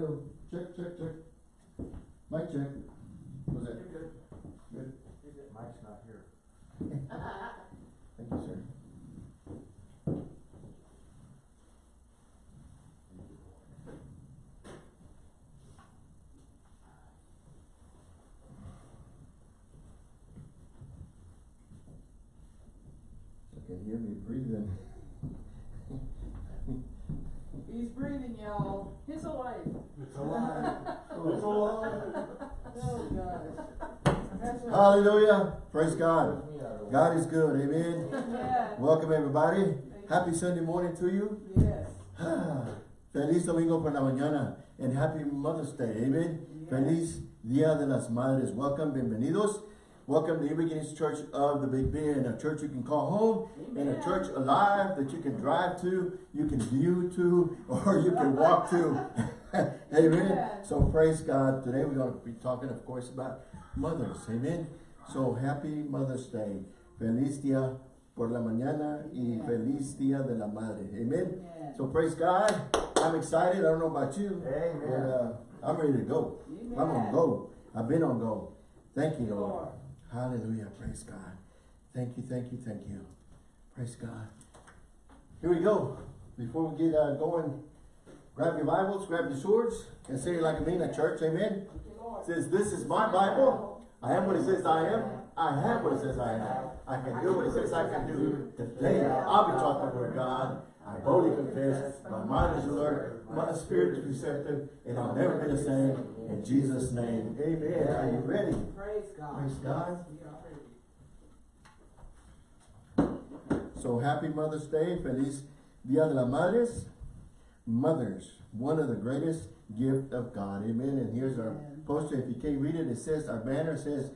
Hello, check, check, check. Mic check. Was that? good. Good. Mike's not here. Thank you, sir. You can hear me breathing. He's breathing, y'all. He's alive. It's alive. It's alive. Oh, gosh. That's what- Hallelujah. Praise God. God is good. Amen. Yeah. Welcome everybody. Happy Sunday morning to you. Yes. Feliz domingo por la mañana and happy Mother's Day. Amen. Yes. Feliz Dia de las Madres. Welcome, bienvenidos. Welcome to New Beginnings Church of the Big Bend, a church you can call home and a church alive that you can drive to, you can view to, or you can walk to. Amen. Yes. So praise God. Today we're going to be talking, of course, about mothers. Amen. So happy Mother's Day. Feliz Dia por la mañana y Yeah. feliz Dia de la Madre. Amen. Amen. So praise God. I'm excited. I don't know about you. Amen. But, uh, I'm ready to go. I'm on Amen. go. I've been on go. Thank you, Lord. Lord. Hallelujah. Praise God. Thank you, thank you, thank you. Praise God. Here we go. Before we get uh, going, grab your Bibles, grab your swords, and say it like I mean at church. Amen. Thank you, Lord. Says, this is my Bible. I am what it says I am. I have what it says I am. I can do what it says I can do. Today, I'll be taught the word God. I boldly confess. My mind is alert. My spirit is receptive. And I'll never be the same. In Jesus' name. Amen. Are you ready? Praise God. Praise God. We are ready. So happy Mother's Day. Feliz Dia de las Madres. Mothers, one of the greatest gift of God. Amen. And here's our. Poster. If you can't read it, it says, our banner says,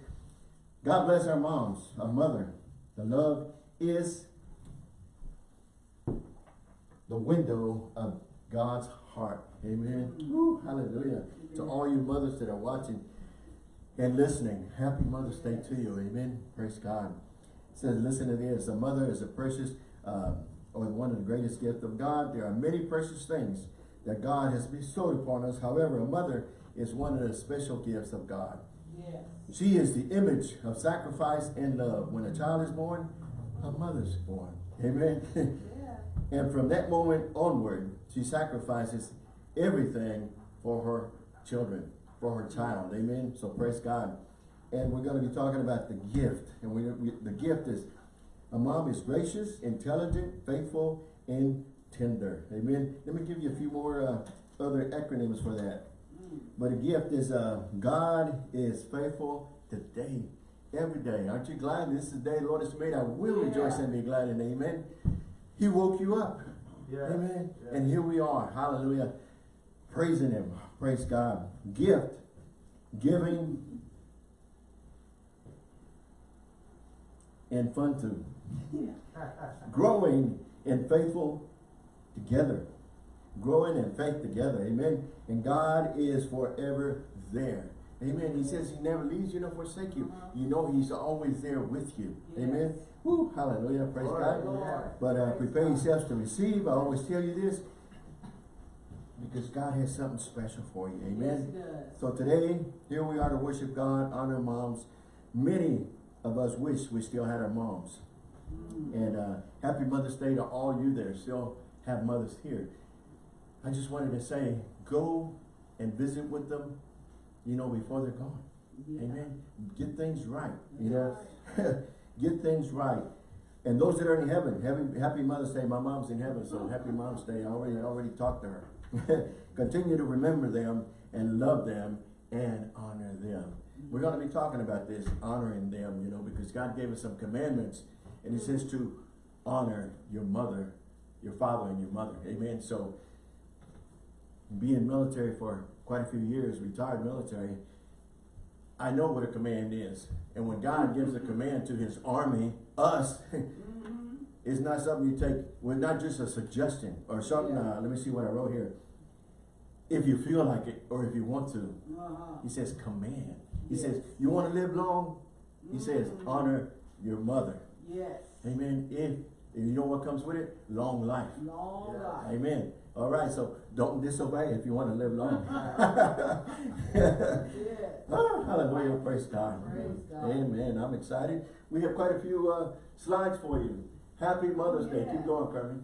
God bless our moms, our mother. The love is the window of God's heart. Amen. Hallelujah. To all you mothers that are watching and listening, happy Mother's Day to you. Amen. Praise God. It says, listen to this. A mother is a precious, uh, or one of the greatest gifts of God. There are many precious things that God has bestowed upon us. However, a mother is one of the special gifts of God. Yes. She is the image of sacrifice and love. When a child is born, a mother's born. Amen. Yeah. and from that moment onward, she sacrifices everything for her children, for her child. Amen. So praise God. And we're going to be talking about the gift. And we, we the gift is a mom is gracious, intelligent, faithful, and tender. Amen. Let me give you a few more uh, other acronyms for that. But a gift is uh, God is faithful today, every day. Aren't you glad this is the day the Lord has made? I will Yeah. rejoice and be glad in. Amen. He woke you up. Yeah. Amen. Yeah. And here we are. Hallelujah. Praising Him. Praise God. Gift. Giving. And fun too. Growing and faithful together. Growing in faith together. Amen. And God is forever there. Amen. He says he never leaves you nor forsake you. Uh-huh. You know he's always there with you. Amen. Woo, hallelujah. Praise Lord, God. Lord. But uh, prepare yourselves to receive. I always tell you this because God has something special for you. Amen. does. So today, here we are to worship God, honor moms. Many of us wish we still had our moms. Mm. And uh, happy Mother's Day to all you that still have mothers here. I just wanted to say, go and visit with them, you know, before they're gone. Yeah. Amen. Get things right. You know, get things right. And those that are in heaven, happy, happy Mother's Day. My mom's in heaven, so happy Mom's Day. I already already talked to her. Continue to remember them and love them and honor them. We're going to be talking about this, honoring them, you know, because God gave us some commandments, and He says to honor your mother, your father, and your mother. Amen. So, being military for quite a few years, retired military, I know what a command is. And when God gives a command to his army, us, it's not something you take, well, not just a suggestion or something, Yeah. uh, let me see what I wrote here. If you feel like it or if you want to, Uh-huh. he says command. He Yes. says, you want to live long? He says, Mhm. honor your mother. Yes. Amen. If And you know what comes with it? Long life. Long Yeah. life. Amen. All right, so don't disobey if you want to live long. Yeah. Ah, hallelujah, praise God. Praise God. Amen. I'm excited. We have quite a few uh, slides for you. Happy Mother's Day. Keep going, Kermit.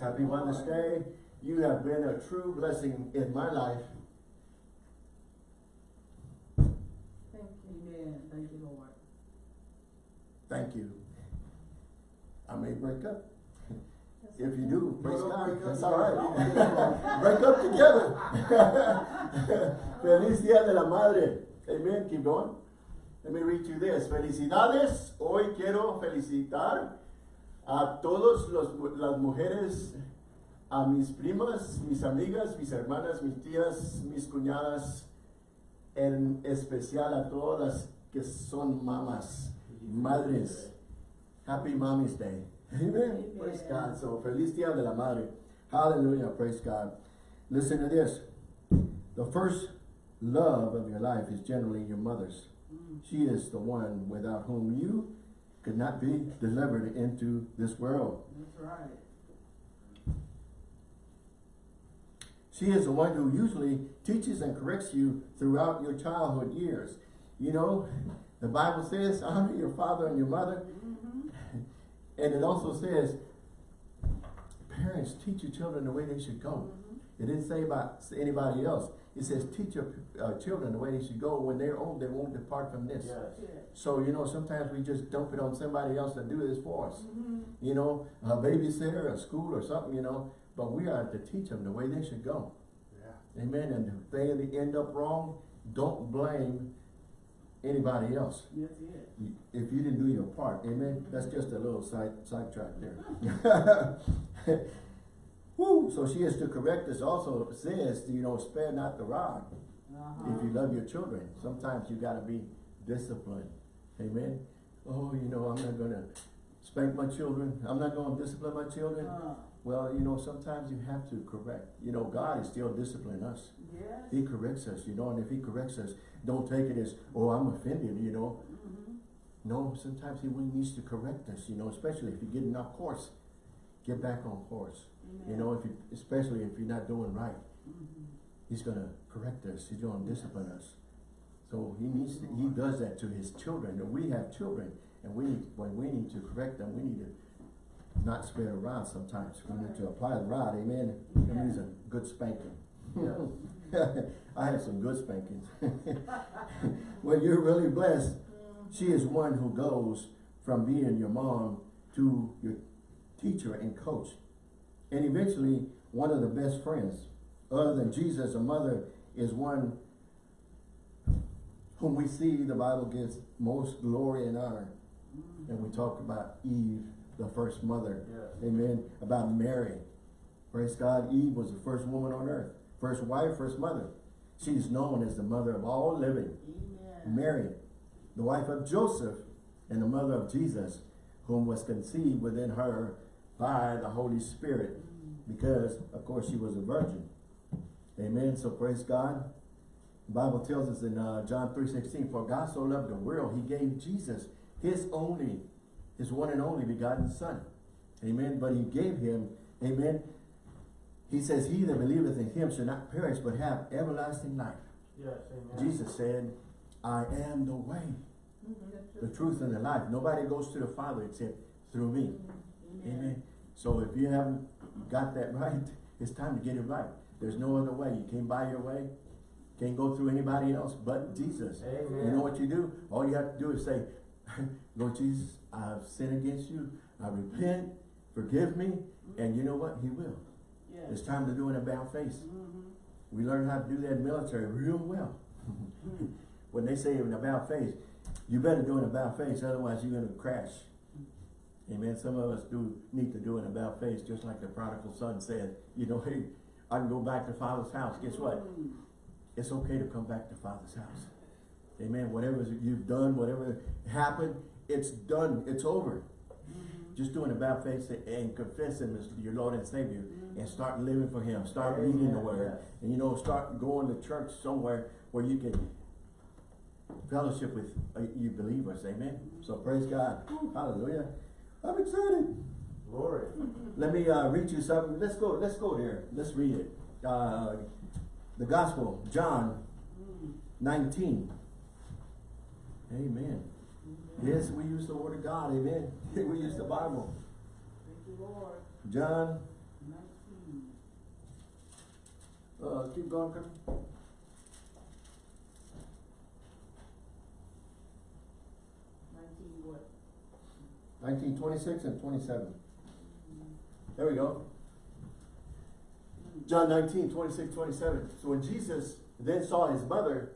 Happy Mother's Day. You have been a true blessing in my life. Thank you. Amen. Thank you, Lord. Thank you. I may break up. If you do, praise don't God. break up That's all right. together. break up together. Feliz Día de la Madre. Amen. Keep going. Let me read you this. Felicidades. Hoy quiero felicitar a todos los, las mujeres, a mis primas, mis amigas, mis hermanas, mis tías, mis cuñadas, en especial a todas las que son mamas, madres. Happy Mommy's Day. Amen. Amen. Praise God. So, feliz día de la madre. Hallelujah. Praise God. Listen to this. The first love of your life is generally your mother's. Mm. She is the one without whom you could not be delivered into this world. That's right. She is the one who usually teaches and corrects you throughout your childhood years. You know, the Bible says, honor your father and your mother. And it also says, parents, teach your children the way they should go. Mm-hmm. It didn't say about anybody else. It says, teach your uh, children the way they should go. When they're old, they won't depart from this. Yes. Yeah. So, you know, sometimes we just dump it on somebody else to do this for us. Mm-hmm. You know, a babysitter, a school or something, you know. But we are to teach them the way they should go. Yeah. Amen. And if they end up wrong, don't blame anybody else. That's it. If you didn't do your part, amen. That's just a little side sidetrack there. Woo! So she is to correct us. Also says, you know, spare not the rod. Uh-huh. If you love your children, sometimes you got to be disciplined. Amen. Oh, you know, I'm not gonna spank my children. I'm not gonna discipline my children. Uh, Well, you know, sometimes you have to correct. You know, God is still disciplining us. yes. He corrects us, you know, and if he corrects us, don't take it as, oh, I'm offended, you know. Mm-hmm. No, sometimes he needs to correct us, you know, especially if you're getting off course. Get back on course. You know, if you, especially if you're not doing right. Mm-hmm. He's gonna correct us, he's gonna discipline us. So he needs, to, he does that to his children, and we have children, and we, need when we need to correct them, we need to not spare the rod sometimes. We need to apply the rod, amen. That means a good spanking. I had some good spankings. When you're really blessed, she is one who goes from being your mom to your teacher and coach. And eventually, one of the best friends. Other than Jesus, a mother is one whom we see the Bible gives most glory and honor. And we talk about Eve, the first mother. Yes. Amen. About Mary. Praise God. Eve was the first woman on earth. First wife, first mother. She's known as the mother of all living. Amen. Mary, the wife of Joseph and the mother of Jesus, whom was conceived within her by the Holy Spirit, because, of course, she was a virgin. Amen. So praise God. The Bible tells us in uh, John 3.16, For God so loved the world, he gave Jesus, his only, his one and only begotten son. Amen. But he gave him, amen. He says, He that believeth in him shall not perish, but have everlasting life. Yes, amen. Jesus said, I am the way, Mhm. the truth, and the life. Nobody goes to the Father except through me. Amen. Amen. So if you haven't got that right, it's time to get it right. There's no other way. You can't buy your way. Can't go through anybody else but Jesus. Amen. You know what you do? All you have to do is say, Lord Jesus, I've sinned against you. I repent. Forgive me. And you know what? He will. It's time to do an about face. Mhm. We learn how to do that in military real well. when they say an about face, you better do an about face, otherwise you're gonna crash. Amen. Some of us do need to do an about face, just like the prodigal son said, you know, hey, I can go back to father's house. Guess what? Mm. It's okay to come back to father's house. Amen. Whatever you've done, whatever happened, it's done. It's over. Just doing about face and confessing as your Lord and Savior Mhm. and start living for him. Start Amen, reading the word. And you know, start going to church somewhere where you can fellowship with uh, you believers. Amen. So praise God. Hallelujah. I'm excited. Glory. Let me uh, read you something. Let's go. Let's go there. Let's read it. Uh, the Gospel, John Mm. 19. Amen. Yes, we use the Word of God. Amen. we use the Bible. Thank you, Lord. John, Nineteen. uh, keep going. Nineteen what? 19, 26 and 27. There we go. John 19, 26, 27. So when Jesus then saw his mother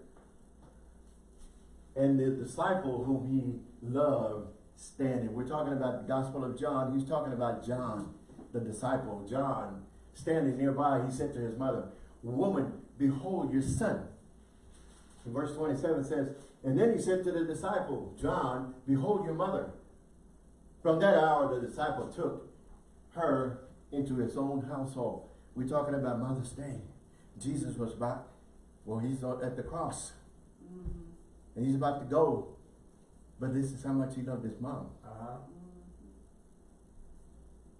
and the disciple whom he loved standing, we're talking about the Gospel of John. He's talking about John, the disciple, John, standing nearby. He said to his mother, Woman, behold your son. And verse 27 says, And then he said to the disciple, John, behold your mother. From that hour, the disciple took her into his own household. We're talking about Mother's Day. Jesus was about, well, he's at the cross. Mm-hmm. And he's about to go. But this is how much he loved his mom. Uh-huh.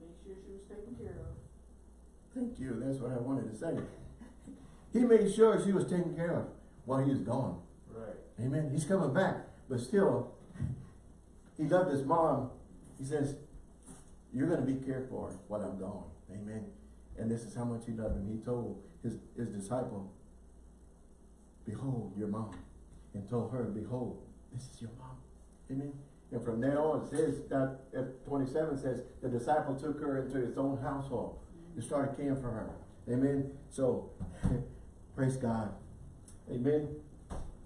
Make sure she was taken care of. Thank you. That's what I wanted to say. he made sure she was taken care of while he was gone. Right. Amen. He's coming back. But still, he loved his mom. He says, you're going to be cared for while I'm gone. Amen. And this is how much he loved him. He told his, his disciple, behold your mom. And told her, behold, this is your mom. Amen. And from there on, it says that at 27 says, the disciple took her into his own household and started caring for her. Amen. So, praise God. Amen.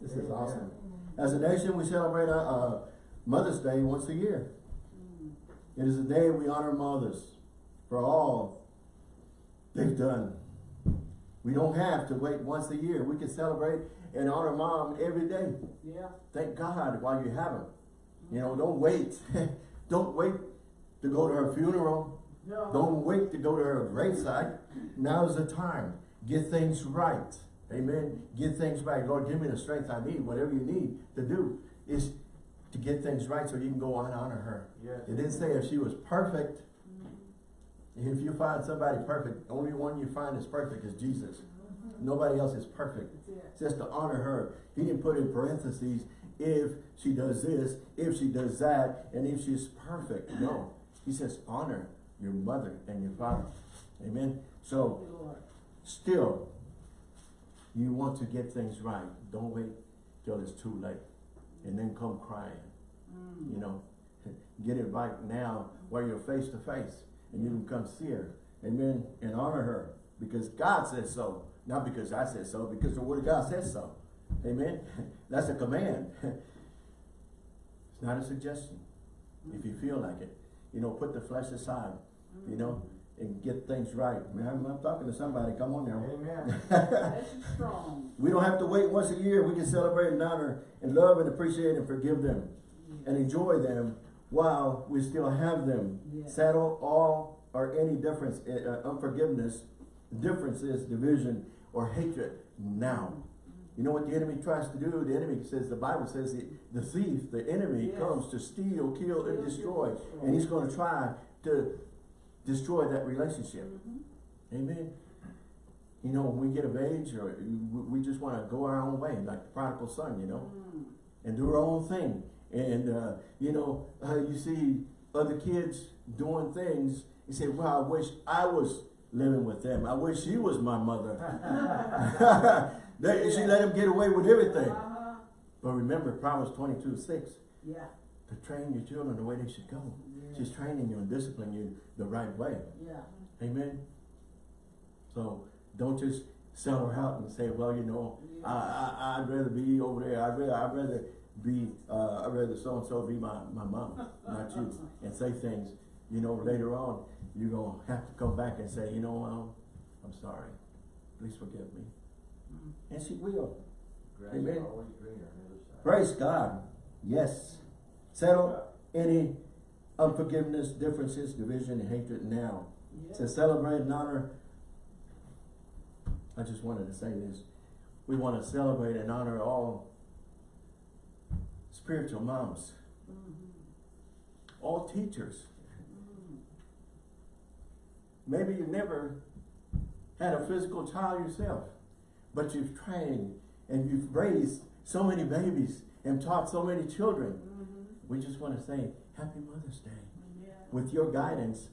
This is awesome. As a nation, we celebrate uh, uh, Mother's Day once a year. It is a day we honor mothers for all they've done. We don't have to wait once a year. We can celebrate and honor mom every day. Yeah. Thank God while you have them. You know, don't wait. don't wait to go to her funeral. No. Don't wait to go to her graveside. Now's the time. Get things right. Amen. Get things right. Lord, give me the strength I need. Whatever you need to do is to get things right so you can go on and honor her. Yes. It didn't say if she was perfect. Mm. If you find somebody perfect, the only one you find is perfect is Jesus. Nobody else is perfect. It says to honor her. He didn't put in parentheses if she does this, if she does that, and if she's perfect. No. He says honor your mother and your father. Amen. So Thank you, Lord. still, you want to get things right. Don't wait till it's too late and then come crying. Mm. You know, get it right now while you're face to face and you can come see her. Amen. And honor her because God says so. Not because I said so, because the word of God says so. Amen. That's a command. It's not a suggestion. If you feel like it, you know, put the flesh aside, you know, and get things right. Man, I'm, I'm talking to somebody. Come on now. Amen. Strong. We don't have to wait once a year. We can celebrate and honor and love and appreciate and forgive them and enjoy them while we still have them. Yeah. Settle all or any difference, uh, unforgiveness, differences, division, or hatred now. You know what the enemy tries to do? The enemy says, the Bible says, the, the thief, the enemy Yes. comes to steal, kill, and destroy. And he's going to try to destroy that relationship. Mhm. Amen. You know, when we get of age, or we we just want to go our own way, like the prodigal son, you know, Mm. and do our own thing. And, uh, you know, uh, you see other kids doing things, you say, well, I wish I was living with them. I wish she was my mother. They- She let him get away with everything. Uh-huh. But remember, Proverbs 22, 6, Yeah. to train your children the way they should go. Yeah. She's training you and disciplining you the right way. Yeah. Amen. So don't just sell her out and say, well, you know, I, I, I'd rather be over there. I'd rather, I'd rather be, uh, I'd rather so-and-so be my, my mom, not you. And say things, you know, later on, you're going to have to come back and say, you know, um, I'm sorry. Please forgive me. Mm. And she will. Grass Amen. always greener on the other side. Praise God. Yes. Settle any unforgiveness, differences, division, and hatred now. Yeah. To celebrate and honor, I just wanted to say this. We want to celebrate and honor all spiritual moms, Mhm. all teachers. Maybe you've never had a physical child yourself, but you've trained and you've raised so many babies and taught so many children. Mhm. We just want to say, Happy Mother's Day. Yeah. With your guidance,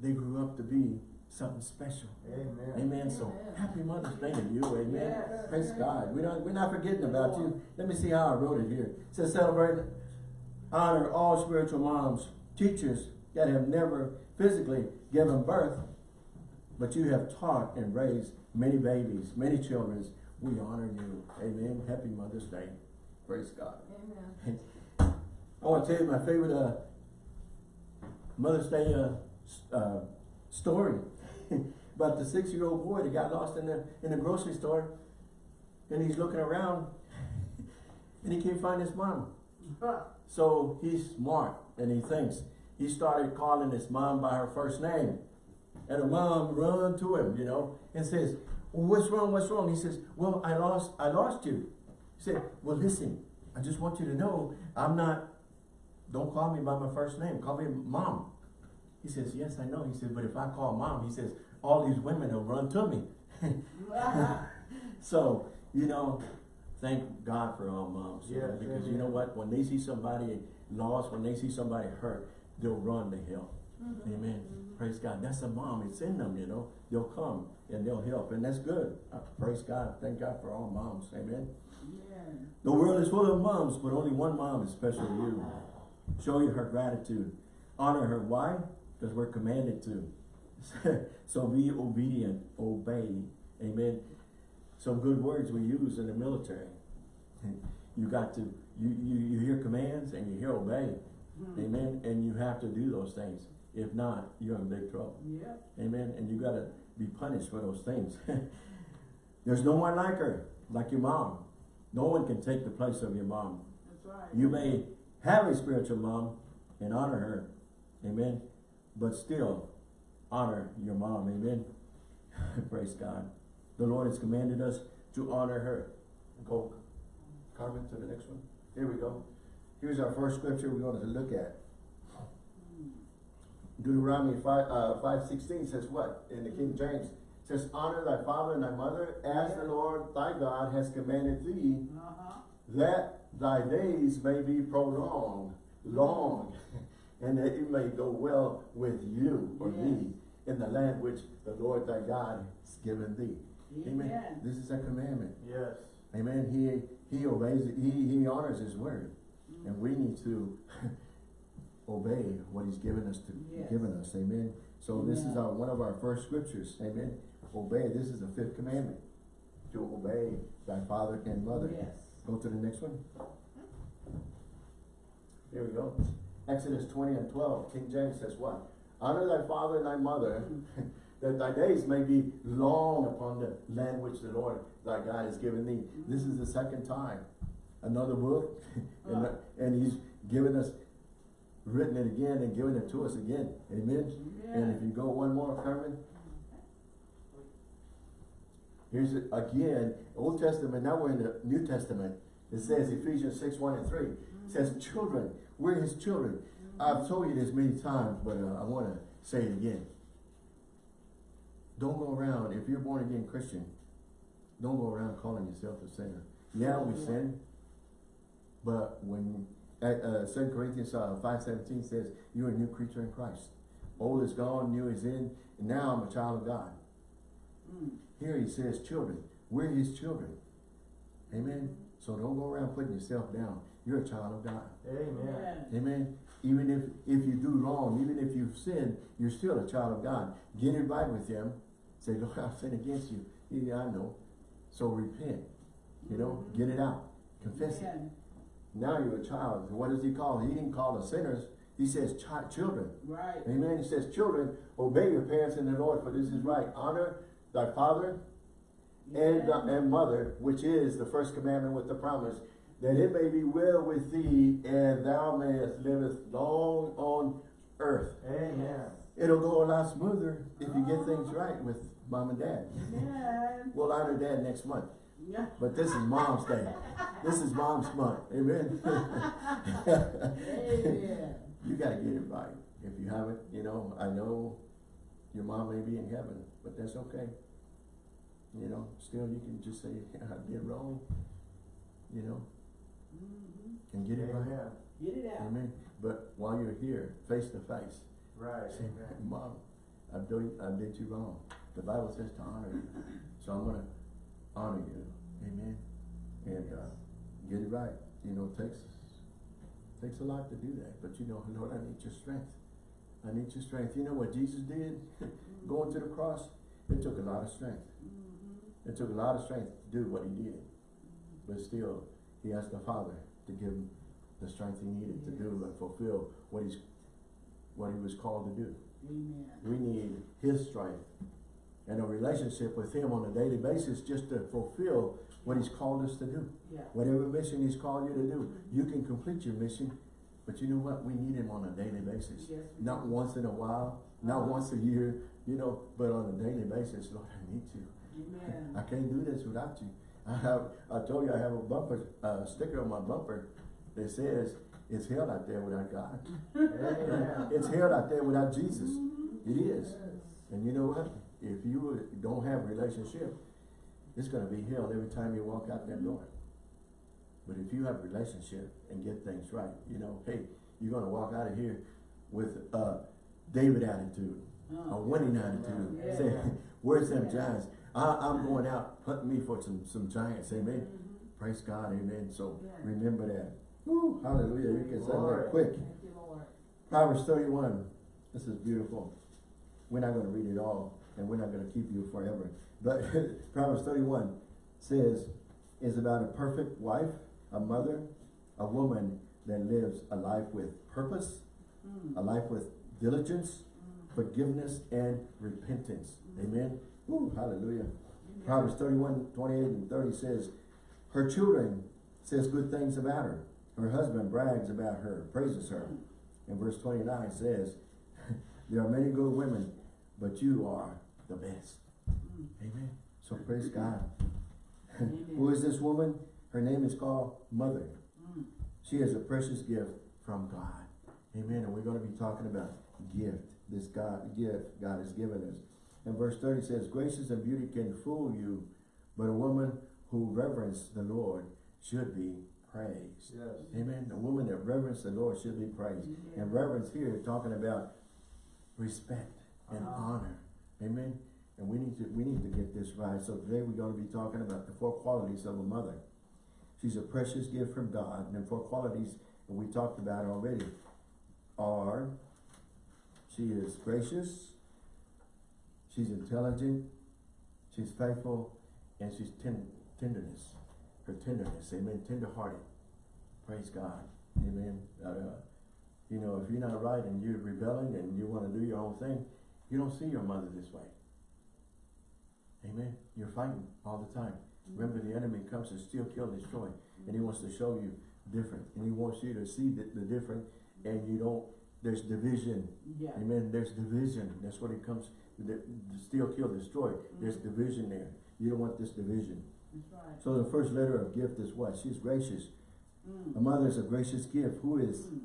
they grew up to be something special. Amen. Amen. So happy Mother's Day to you. Amen. Yes. Praise God. We don't, we're not forgetting about you. Let me see how I wrote it here. It says celebrate, honor all spiritual moms, teachers that have never physically given birth, but you have taught and raised many babies, many children. We honor you. Amen. Happy Mother's Day. Praise God. Amen. I want to tell you my favorite uh, Mother's Day uh, uh, story about the six-year-old boy that got lost in the in the grocery store, and he's looking around, and he can't find his mom. So he's smart, and he thinks he started calling his mom by her first name, and her mom run to him, you know, and says, well, "What's wrong? What's wrong?" He says, "Well, I lost, I lost you." He said, "Well, listen, I just want you to know I'm not. Don't call me by my first name. Call me mom." He says, "Yes, I know." He said, "But if I call mom," he says, "all these women will run to me." So, you know, thank God for all moms. you know, Yes, because you know what? When they see somebody lost, when they see somebody hurt, they'll run to help. Mhm. Amen. Mhm. Praise God. That's a mom. It's in them, you know. They'll come and they'll help. And that's good. Uh, praise God. Thank God for all moms. Amen. Yeah. The world is full of moms, but only one mom is special to you. Show you her gratitude. Honor her. Why? Because we're commanded to. so be obedient. Obey. Amen. Some good words we use in the military. You got to, you, you, you hear commands and you hear obey. Mhm. Amen. And you have to do those things. If not, you're in big trouble. Yep. Amen. And you gotta be punished for those things. There's no one like her, like your mom. No one can take the place of your mom. That's right. You may have a spiritual mom and honor her. Amen. But still honor your mom. Amen. Praise God. The Lord has commanded us to honor her. Go, Carmen, to the next one. Here we go. Here's our first scripture we're going to look at. Deuteronomy 5, uh, 516 says what? In the King James says, Honor thy father and thy mother, as the Lord thy God has commanded thee, Uh-huh. that thy days may be prolonged, long, and that it may go well with you or thee in the land which the Lord thy God has given thee. Amen. Amen. This is a commandment. Yes. Amen. He he obeys it. He he honors his word, and we need to obey what he's given us to Yes. given us. Amen. So this is our one of our first scriptures. Amen. Obey. This is the fifth commandment to obey thy father and mother. Yes. Go to the next one. Here we go. Exodus 20 and 12. King James says what? Honor thy father and thy mother, that thy days may be long upon the land which the Lord thy God has given thee. Mm-hmm. This is the second time. Another book. and, Uh. and he's given us, written it again and given it to us again. Amen. And if you go one more, Carmen. Here's it again, Old Testament, now we're in the New Testament. It says Ephesians 6, 1 and 3. It says, children, we're his children. I've told you this many times, but uh, I want to say it again. Don't go around, if you're born again Christian, don't go around calling yourself a sinner. Yeah, we sin, but when uh, uh, 2 Corinthians uh, 5.17 says, you're a new creature in Christ. Old is gone, new is in, and now I'm a child of God. Mm. Here he says children. We're his children. Amen. So don't go around putting yourself down. You're a child of God. Amen. Amen. Even if, if you do wrong, even if you've sinned, you're still a child of God. Get it right with him. Say, Lord, I've sinned against you. Yeah, I know. So repent. You know, Mhm. get it out. Confess it. Now you're a child. What does he call? He didn't call us sinners. He says chi- children. Right. Amen. He says, children, obey your parents in the Lord, for this is right. Honor thy father and, uh, and mother, which is the first commandment with the promise, that it may be well with thee, and thou mayest live long on earth. Amen. It'll go a lot smoother if you get things right with mom and dad. Amen. We'll honor dad next month, Yeah. but this is mom's day. This is mom's month. Amen. Amen. You gotta get it right. If you haven't, you know, I know Your mom may be in heaven, but that's okay. You know, still you can just say, I did wrong, you know, Mhm. and get it right. Amen. Get it out. Amen. But while you're here, face to face, Right, say, amen. Mom, I did, I did you wrong. The Bible says to honor you, so I'm gonna honor you. Amen. And, uh, get it right. You know, it takes, takes a lot to do that, but you know, Lord, I need your strength. I need your strength. You know what Jesus did? Going to the cross, it took a lot of strength. Mhm. It took a lot of strength to do what he did. But still, he asked the Father to give him the strength he needed to do and fulfill what he's, what he was called to do. Amen. We need his strength and a relationship with him on a daily basis just to fulfill what he's called us to do. Yeah. Whatever mission he's called you to do, you can complete your mission, but you know what? We need him on a daily basis. Yes, Not do. once in a while, not Uh-huh. once a year, you know, but on a daily basis, Lord, I need you. Amen. I can't do this without you. I have, I told you I have a bumper, uh, sticker on my bumper that says, it's hell out there without God. Amen. It's hell out there without Jesus. Mhm. It is. Yes. And you know what? If you don't have a relationship, it's gonna be hell every time you walk out that door. But if you have a relationship and get things right, you know, hey, you're gonna walk out of here with a David attitude, a Uh, winning attitude. Yeah. Say, where's them giants? I, I'm going out hunting me for some, some giants, amen? mhm. Praise God, amen. So Yeah. remember that. Woo, hallelujah. You can say that quick. You. Proverbs thirty-one, this is beautiful. We're not gonna read it all, and we're not gonna keep you forever. But Proverbs thirty-one says, is about a perfect wife, a mother, a woman that lives a life with purpose, Mm. a life with diligence, Mm. forgiveness, and repentance. Amen? Woo, hallelujah. Amen. Proverbs 31, 28 and thirty says, her children says good things about her. Her husband brags about her, praises her. And verse twenty-nine says, there are many good women, but you are the best. Mm. Amen. So praise God. Who is this woman? Her name is called Mother. Mm. She is a precious gift from God. Amen. And we're going to be talking about gift. This God gift God has given us. And verse 30 says, Gracious and beauty can fool you, but a woman who reverence the Lord should be praised. Yes. Amen. A woman that reverence the Lord should be praised. Amen. And reverence here is talking about respect and Uh-huh. honor. Amen. And we need to we need to get this right. So today we're going to be talking about the four qualities of a mother. She's a precious gift from God. And the four qualities that we talked about already are she is gracious, she's intelligent, she's faithful, and she's ten tenderness. Her tenderness, amen, tender-hearted. Praise God. Amen. Uh, you know, if you're not right and you're rebelling and you want to do your own thing, you don't see your mother this way. Amen. You're fighting all the time. Remember, the enemy comes to steal, kill, destroy. And he wants to show you different. And he wants you to see the, the different. And you don't, there's division. Yeah. Amen. There's division. That's what it comes, the, the steal, kill, destroy. There's division there. You don't want this division. Right. So the first letter of gift is what? She's gracious. Mm. A mother is a gracious gift who is Mm.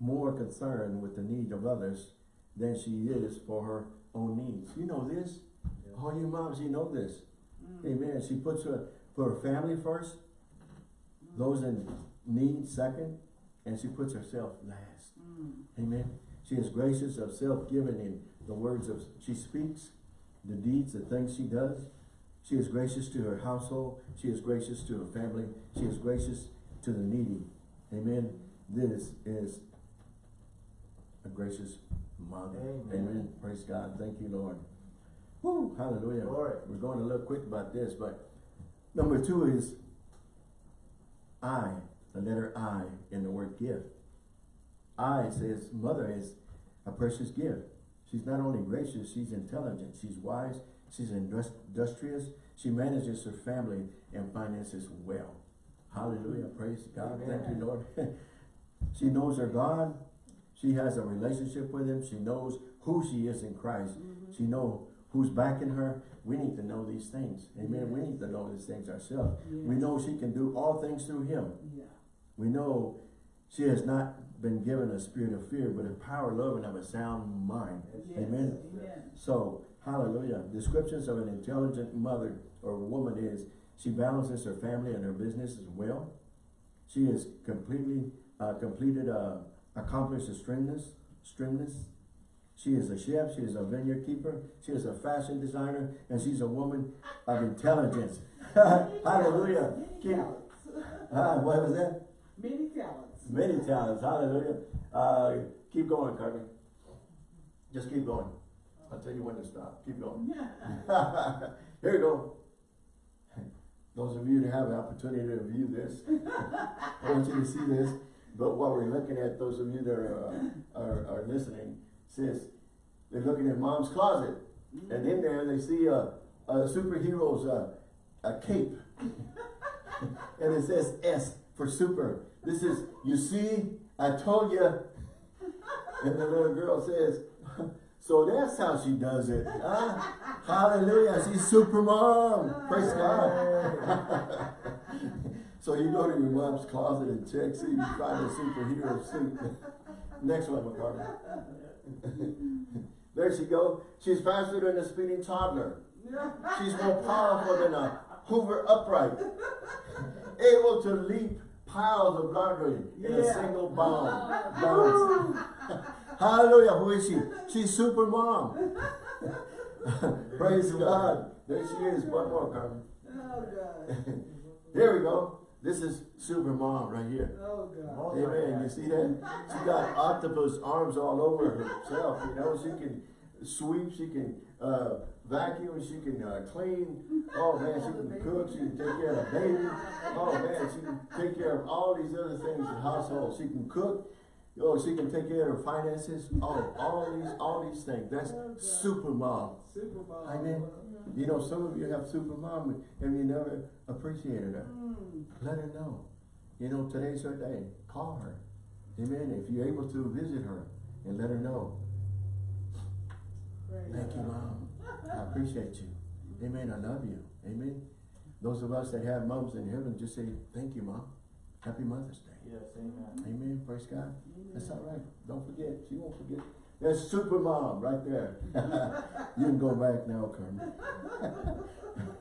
more concerned with the need of others than she is for her own needs. You know this? Yes. All you moms, you know this. Mm. Amen. She puts her, put her family first, Mm. those in need second, and she puts herself last. Mm. Amen. She is gracious of self-giving in the words of she speaks, the deeds, the things she does. She is gracious to her household. She is gracious to her family. She is gracious to the needy. Amen. This is a gracious mother. Amen. Praise God. Thank you, Lord. Woo, hallelujah. Glory. We're going a little quick about this, but number two is I, the letter I in the word gift. I says mother is a precious gift. She's not only gracious, she's intelligent, she's wise, she's industrious, she manages her family and finances well. Hallelujah. Praise God. Thank you, Lord. she knows her God. She has a relationship with him. She knows who she is in Christ. Mhm. She know who's backing her. We need to know these things. Amen. We need to know these things ourselves. We know she can do all things through him. Yeah. We know She has not been given a spirit of fear, but a power, love, and of a sound mind. Yes, Amen. Amen. So, hallelujah. Descriptions of an intelligent mother or woman is she balances her family and her business as well. She is completely uh, completed, uh, accomplished a stringness, stringness. She is a chef. She is a vineyard keeper. She is a fashion designer, and she's a woman of intelligence. hallelujah. Many Keep, talents. ah, what was that? Many talents. Many talents. Hallelujah. Uh, keep going, Carmen. Just keep going. I'll tell you when to stop. Keep going. Here we go. Those of you that have the opportunity to view this, I want you to see this. But while we're looking at those of you that are, uh, are, are listening, sis, they're looking at mom's closet. And in there they see a, a superhero's uh, a cape. and it says S for super. This is, you see, I told you. And the little girl says, so that's how she does it. Huh? Hallelujah. She's super mom. Praise God. so you go to your mom's closet and check, see if you find a superhero suit. Next one, McCartney. there she go. She's faster than a speeding toddler. She's more powerful than a Hoover upright. Able to leap piles of laundry in a single bound. Hallelujah. Who is she? She's super mom. Praise God. There she is. One more, Carmen. Oh, God. Here we go. This is super mom right here. Oh, God. Amen. You see that? She got octopus arms all over herself. You know, she can sweep, she can uh, vacuum, she can uh, clean. Oh man, she can cook, she can take care of the baby. Oh man, she can take care of all these other things in the household. She can cook. Oh, she can take care of her finances. Oh, all these, all these things. That's super mom. Super Bowl. Amen. You know, some of you have super mom and you never appreciated her. Mm. Let her know. You know, today's her day. Call her. Amen. If you're able to visit her and let her know. Praise Thank you, Mom. I appreciate you. Amen. I love you. Amen. Those of us that have moms in heaven, just say, thank you, Mom. Happy Mother's Day. Yes, amen. Amen. Praise God. That's all right. Don't forget. She won't forget. That's super mom right there. you can go back now, Carmen.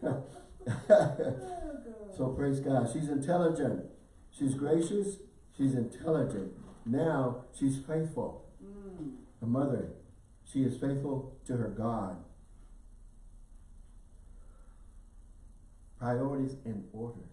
so praise God. She's intelligent. She's gracious. She's intelligent. Now she's faithful. Mm. A mother. She is faithful to her God. Priorities in order.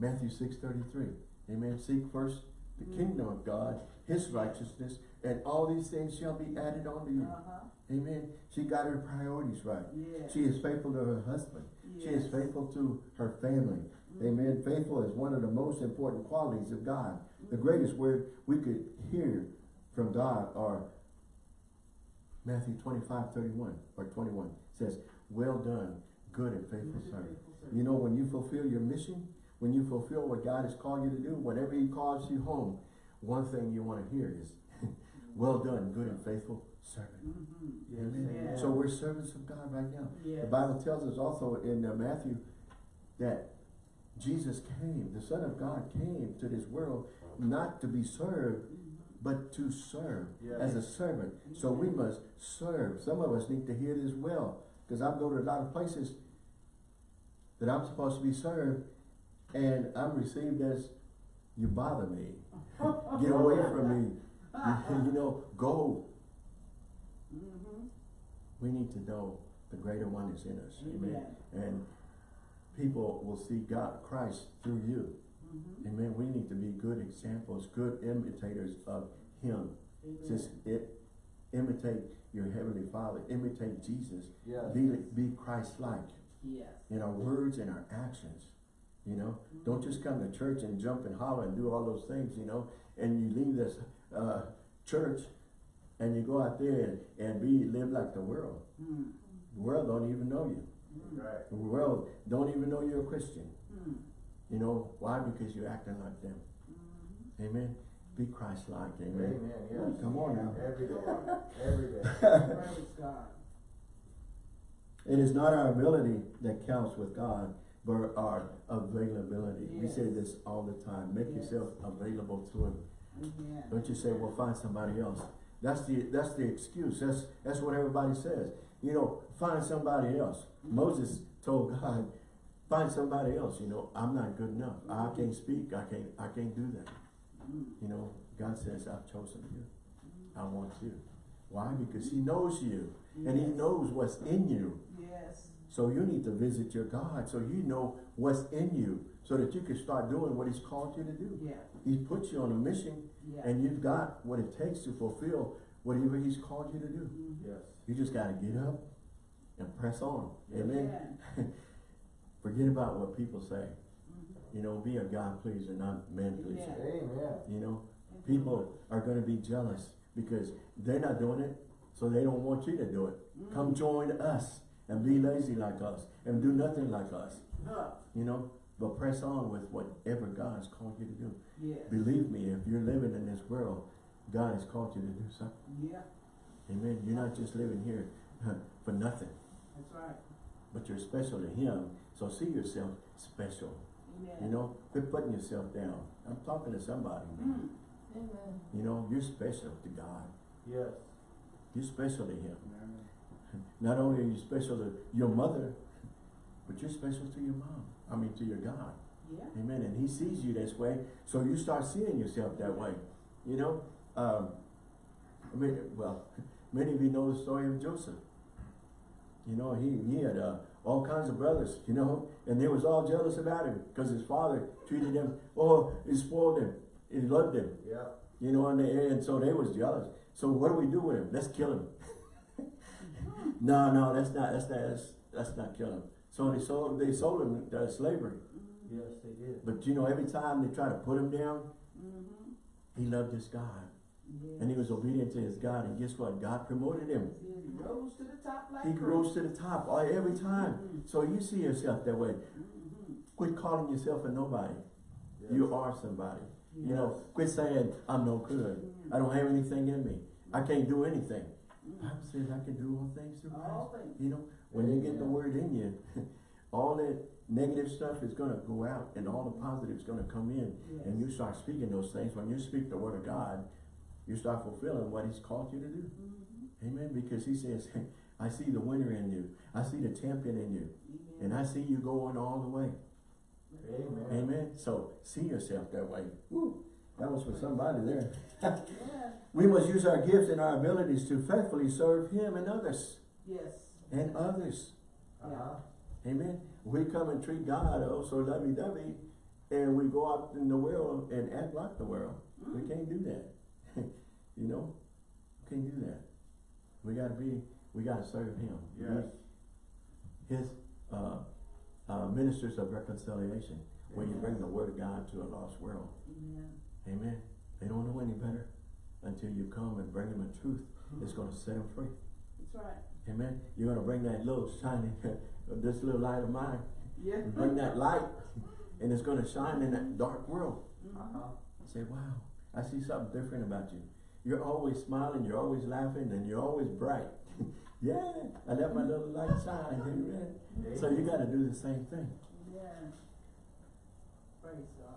Matthew 6 33. Amen. Seek first the kingdom of God, his righteousness, and all these things shall be added unto you. Uh-huh. Amen. She got her priorities right. Yes. She is faithful to her husband. She is faithful to her family. Amen. Faithful is one of the most important qualities of God. The greatest word we could hear from God are Matthew 25, 31 or 21 says, well done, good and faithful servant. You know, when you fulfill your mission, when you fulfill what God has called you to do, whenever he calls you home, one thing you want to hear is, well done, good and faithful servant. Mhm. Yes, Amen. amen. So we're servants of God right now. Yes. The Bible tells us also in uh, Matthew that Jesus came, the Son of God came to this world not to be served, but to serve Yes. as a servant. So we must serve. Some of us need to hear this well, because I go to a lot of places that I'm supposed to be served, and I'm received as you bother me. Get away from me. You, know, go. Mhm. We need to know the greater one is in us. Amen. And people will see God, Christ through you. Mhm. Amen. We need to be good examples, good imitators of Him. Amen. Just it, imitate your Heavenly Father. Imitate Jesus. Yes. Be, be Christ-like Yes. in our words and our actions. You know, don't just come to church and jump and holler and do all those things, you know, and you leave this uh, church and you go out there and, and be live like the world. Mm. The world don't even know you. Right. The world don't even know you're a Christian. Mm. You know, why? Because you're acting like them. Mhm. Amen. Be Christ-like. Amen. Amen, yes. Come on now. Every day, every day. Praise God. It is not our ability that counts with God, but our availability. We say this all the time. Make Yes. yourself available to Him. Don't you say, well, find somebody else. That's the, that's the excuse. That's, that's what everybody says. You know, find somebody else. Mm-hmm. Moses told God, find somebody else. You know, I'm not good enough. I mm-hmm. can't speak. I can't, I can't do that. Mm. You know, God says, I've chosen you. I want you. Why? Because he knows you. And he knows what's in you. Yes. So you need to visit your God so you know what's in you so that you can start doing what he's called you to do. Yeah. He's put you on a mission Yeah. and you've got what it takes to fulfill whatever he's called you to do. Mhm. Yes. You just gotta get up and press on. Amen. Amen. Forget about what people say. Mhm. You know, be a God pleaser, not man pleaser. Yeah. Amen. You know, people are gonna be jealous because they're not doing it, so they don't want you to do it. Mm. Come join us and be lazy like us and do nothing like us. Huh. You know, but press on with whatever God has called you to do. Yes. Believe me, if you're living in this world, God has called you to do something. Yeah, Amen. You're not just living here for nothing, that's right. but you're special to Him. So see yourself special. Amen. You know, quit putting yourself down. I'm talking to somebody. man. Mm. Amen. You know, you're special to God. Yes. You're special to Him. Not only are you special to your mother, but you're special to your mom. I mean, to your God. Yeah. Amen. And He sees you this way, so you start seeing yourself that way. You know, um, I mean, well, many of you know the story of Joseph. You know, he, he had uh, all kinds of brothers, you know, and they was all jealous about him because his father treated him, oh, he spoiled him, he loved him, Yeah. you know, and, they, and so they was jealous. So what do we do with him? Let's kill him. no, no, that's not, that's not, that's, that's not killing. So they sold, they sold him to slavery. Yes, they did. But you know, every time they try to put him down, Mm-hmm. he loved his God. Yeah. And he was obedient to his God. And guess what? God promoted him. He rose to the top like He Christ. rose to the top all- every time. Mhm. So you see yourself that way. Mhm. Quit calling yourself a nobody. Yes. You are somebody. You know, quit saying, I'm no good. I don't have anything in me. I can't do anything. Bible says I can do all things through All Christ. things. You know, when you get the word in you, all that negative stuff is gonna go out and all the positive is gonna come in. And you start speaking those things. When you speak the word of God, you start fulfilling what he's called you to do. Mhm. Amen. Because he says, I see the winner in you. I see the champion in you. And I see you going all the way. Amen. Amen. So see yourself that way. Woo. That was for somebody there. Yeah. We must use our gifts and our abilities to faithfully serve him and others. Yes. And others. Uh-huh. Amen. We come and treat God oh so lovey-dovey and we go out in the world and act like the world. We can't do that. you know? We can't do that. We gotta be, we gotta serve him. Yes. His uh, uh, ministers of reconciliation, when you bring the word of God to a lost world. Amen. Amen. They don't know any better until you come and bring them a truth that's gonna set them free. That's right. Amen. You're gonna bring that little shining, this little light of mine, Yeah. bring that light, and it's gonna shine in that dark world. Uh-huh. Say, wow, I see something different about you. You're always smiling, you're always laughing, and you're always bright. yeah, I let my little light shine. Amen. So you gotta do the same thing. Yeah. Praise God.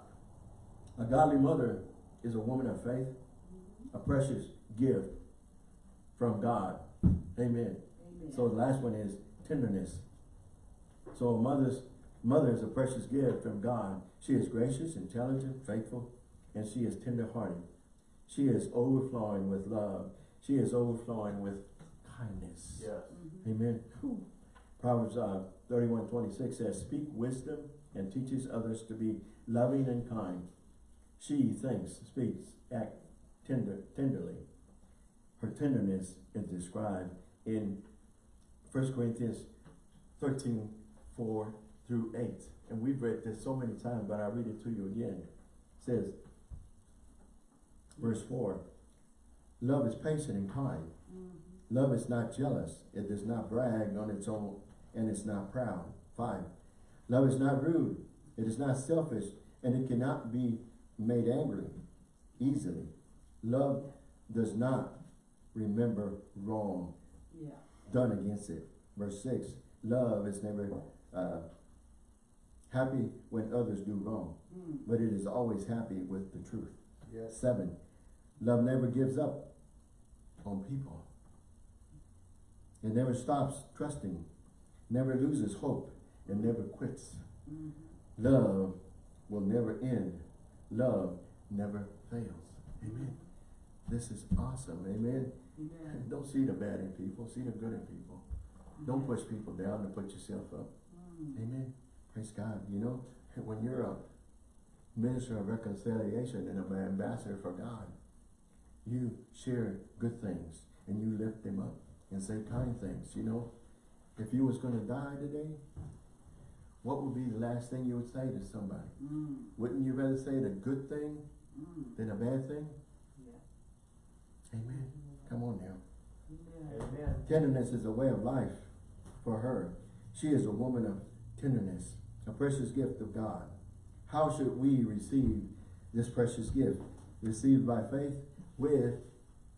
A godly mother is a woman of faith, a precious gift from God. Amen. Amen. So the last one is tenderness. So a mother's mother is a precious gift from God. She is gracious, intelligent, faithful, and she is tender-hearted. She is overflowing with love. She is overflowing with kindness. Yes. Mhm. Amen. Whew. Proverbs uh, 31, 26 says, Speak wisdom and teaches others to be loving and kind. She thinks, speaks, act tender, tenderly. Her tenderness is described in 1 Corinthians 13, 4 through 8. And we've read this so many times, but I'll read it to you again. It says, verse 4, Love is patient and kind. Mhm. Love is not jealous. It does not brag on its own and it's not proud. Five. Love is not rude. It is not selfish and it cannot be made angry easily. Love does not remember wrong Yeah. done against it. Verse six. Love is never uh, happy when others do wrong, Mm. but it is always happy with the truth. Yes. Seven. Love never gives up on people. It never stops trusting, never loses hope, and never quits. Mhm. Love will never end. Love never fails. Amen. This is awesome. Amen. Amen. Don't see the bad in people. See the good in people. Don't push people down and put yourself up. Mm. Amen. Praise God. You know, when you're a minister of reconciliation and an ambassador for God, you share good things and you lift them up and say kind things. You know, if you was going to die today, what would be the last thing you would say to somebody? Mm. Wouldn't you rather say the good thing Mm. than a bad thing? Yeah. Amen. Come on now. Amen. Amen. Tenderness is a way of life for her. She is a woman of tenderness, a precious gift of God. How should we receive this precious gift? Received by faith with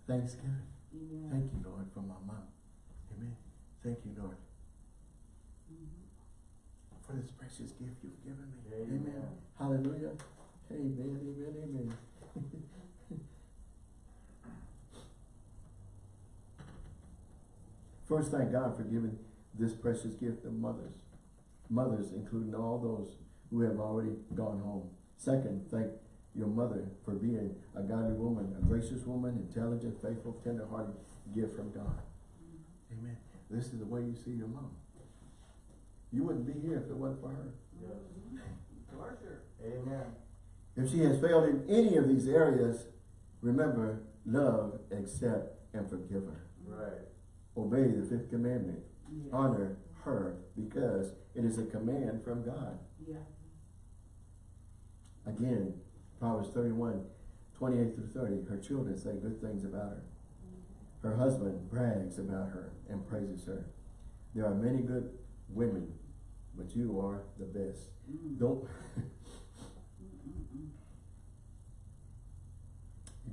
thanksgiving. Amen. Thank you, Lord, for my mom. Amen. Thank you, Lord. For this precious gift you've given me. Amen. Hallelujah. Amen, amen, amen. First, thank God for giving this precious gift of mothers. Mothers, including all those who have already gone home. Second, thank your mother for being a godly woman, a gracious woman, intelligent, faithful, tender-hearted gift from God. Mm-hmm. Amen. This is the way you see your mom. You wouldn't be here if it wasn't for her. Yes. Amen. If she has failed in any of these areas, remember, love, accept, and forgive her. Right. Obey the fifth commandment. Yeah. Honor her because it is a command from God. Yeah. Again, Proverbs 31, 28 through 30, her children say good things about her. Her husband brags about her and praises her. There are many good women, but you are the best. Mm. Don't,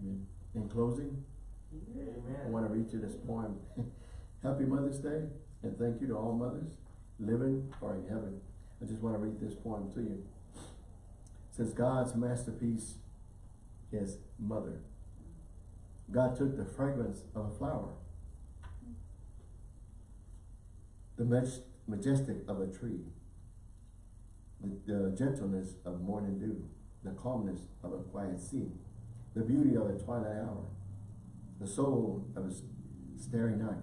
Amen. In closing, Yeah. I want to read you this poem. Happy Mother's Day, and thank you to all mothers, living or in heaven. I just want to read this poem to you. Since God's masterpiece is mother, God took the fragrance of a flower, the majestic of a tree, the, the gentleness of morning dew, the calmness of a quiet sea, the beauty of a twilight hour, the soul of a starry night,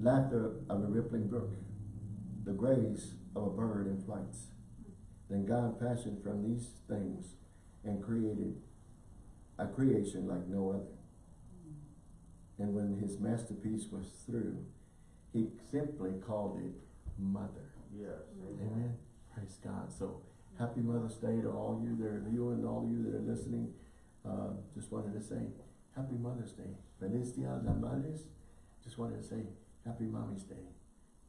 laughter of a rippling brook, the grace of a bird in flight. Then God fashioned from these things and created a creation like no other. And when his masterpiece was through, he simply called it mother. Yes. Amen. Praise God. So happy Mother's Day to all you that are viewing, all you that are listening. Uh, just wanted to say happy Mother's Day. Feliz Dia de Madres. Just wanted to say happy Mommy's Day.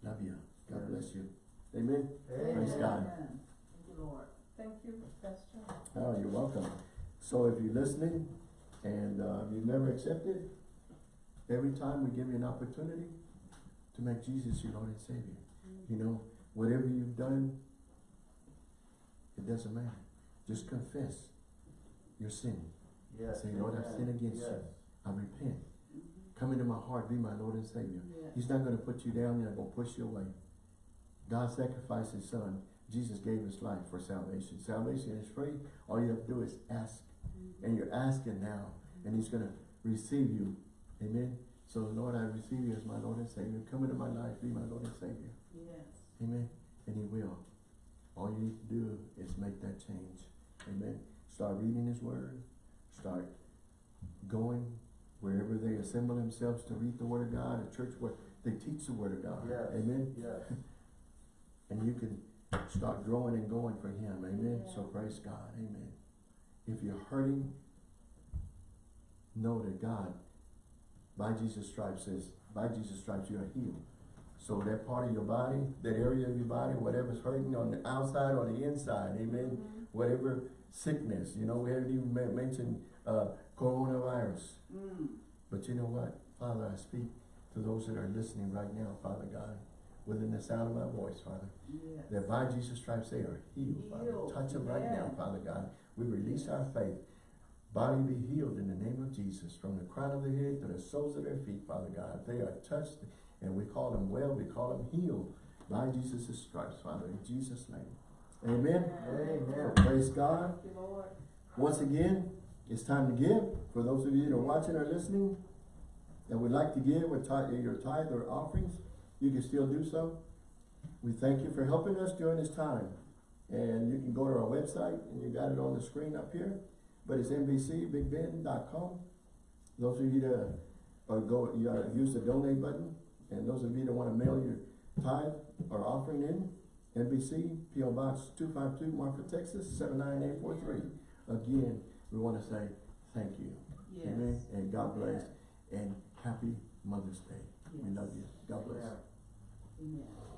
Love you. God Yes. bless you. Amen. Amen. Praise God. Amen. Thank you, Lord. Thank you, Pastor. Oh, you're welcome. So if you're listening and uh, you've never accepted, every time we give you an opportunity to make Jesus your Lord and Savior. You know, whatever you've done, it doesn't matter. Just confess your sin. Yes. Say, Lord, I've sinned against you. I repent. Mhm. Come into my heart, be my Lord and Savior. Yes. He's not going to put you down, he's not going to push you away. God sacrificed his son. Jesus gave his life for salvation. Salvation is free. All you have to do is ask. And you're asking now. And he's going to receive you. Amen. So Lord, I receive you as my Lord and Savior. Come into my life, be my Lord and Savior. Yes. Amen. And he will. All you need to do is make that change. Amen. Start reading his word. Start going wherever they assemble themselves to read the word of God, a church where they teach the word of God. Yes. Amen. Yes. And you can start growing and going for him. Amen. So praise God. Amen. If you're hurting, know that God, by Jesus' stripes says, by Jesus' stripes you are healed. So that part of your body, that area of your body, whatever's hurting on the outside or the inside, amen. Mhm. Whatever sickness, you know, we haven't even men- mentioned uh, coronavirus. Mm. But you know what? Father, I speak to those that are listening right now, Father God, within the sound of my voice, Father, Yes. that by Jesus' stripes they are healed, Father. Healed. Touch them right now, Father God. We release our faith body be healed in the name of Jesus, from the crown of their head to the soles of their feet, Father God. They are touched, and we call them well, we call them healed by Jesus' stripes, Father, in Jesus' name. Amen. Amen. Praise God. You. Once again, it's time to give. For those of you that are watching or listening, that would like to give with your tithe or offerings, you can still do so. We thank you for helping us during this time. And you can go to our website, and you got it on the screen up here, but it's nbcbigbend.com. Those of you that are go, you use the donate button, and those of you that wanna mail your tithe or offering in, NBC, P.O. Box two five two, Marfa, Texas, seven nine eight four three. Again, we wanna say thank you. Amen, and God bless, and happy Mother's Day. We love you. God bless. Amen.